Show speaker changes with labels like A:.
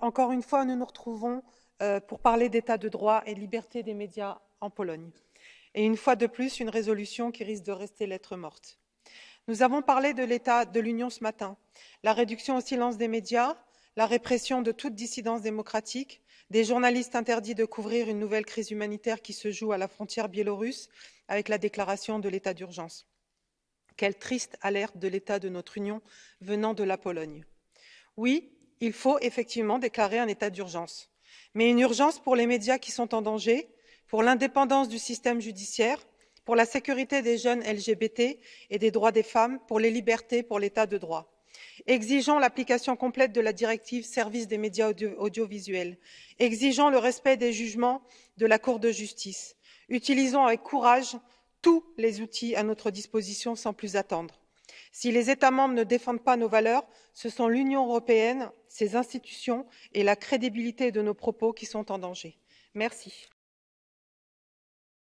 A: Encore une fois, nous nous retrouvons euh, pour parler d'état de droit et liberté des médias en Pologne. Et une fois de plus, une résolution qui risque de rester lettre morte. Nous avons parlé de l'état de l'Union ce matin, la réduction au silence des médias, la répression de toute dissidence démocratique, des journalistes interdits de couvrir une nouvelle crise humanitaire qui se joue à la frontière biélorusse avec la déclaration de l'état d'urgence. Quelle triste alerte de l'état de notre Union venant de la Pologne. Oui, il faut effectivement déclarer un état d'urgence. Mais une urgence pour les médias qui sont en danger pour l'indépendance du système judiciaire pour la sécurité des jeunes lgbt et des droits des femmes pour les libertés pour l'état de droit. exigeons l'application complète de la directive services des médias audiovisuels. Exigeons le respect des jugements de la cour de justice. Utilisons avec courage tous les outils à notre disposition sans plus attendre si les états membres ne défendent pas nos valeurs ce sont l'union européenne ses institutions et la crédibilité de nos propos qui sont en danger. merci.